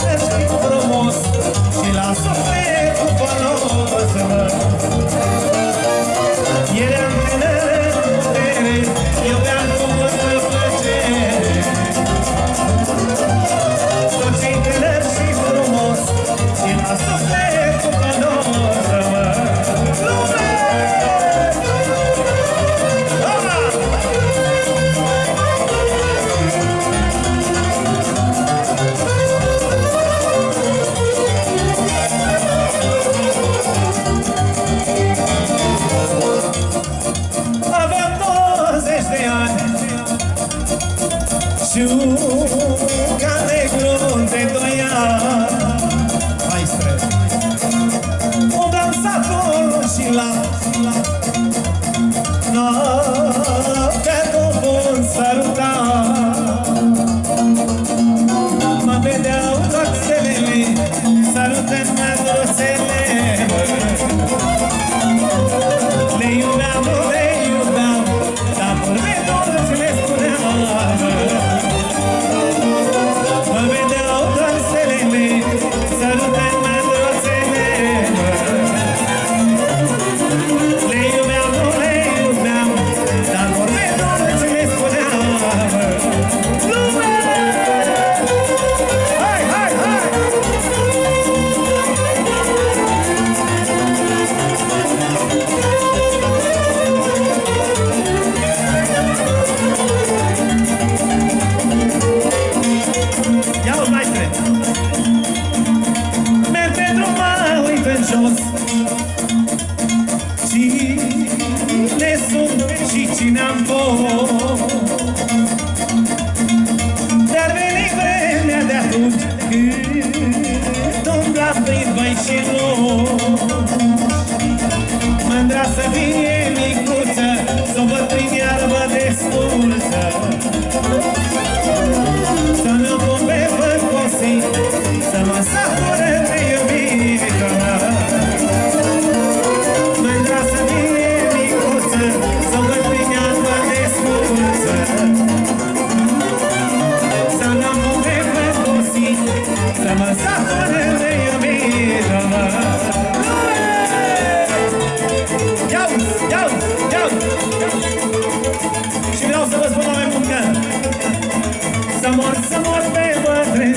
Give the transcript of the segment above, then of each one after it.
Let's you. și nu Mândra mor, să mor de bătrân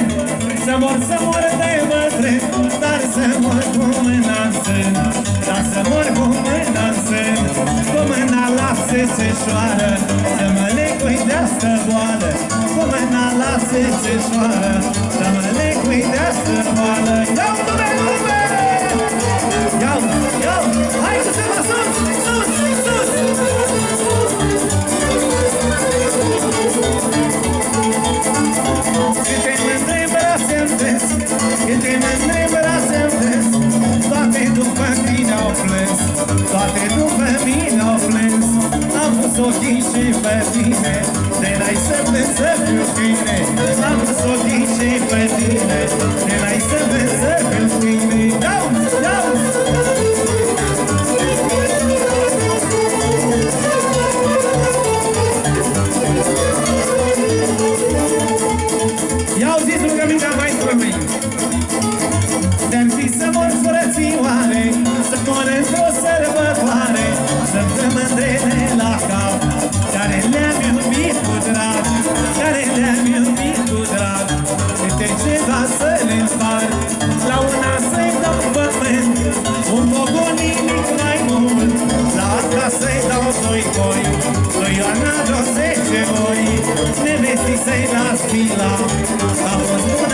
Să mor, să mor de bătrân Dar să mor cu mâna în sân Dar să mor cu mâna în sân. Cu mâna lasă se șoară Să mă leg de asta boală Cu mâna lasă se să fiu câine Am sotit și pe tine. De la să vezi să fiu câine Dau, dau! Ia auziți rugămintea 14 mei Peste să-i las love."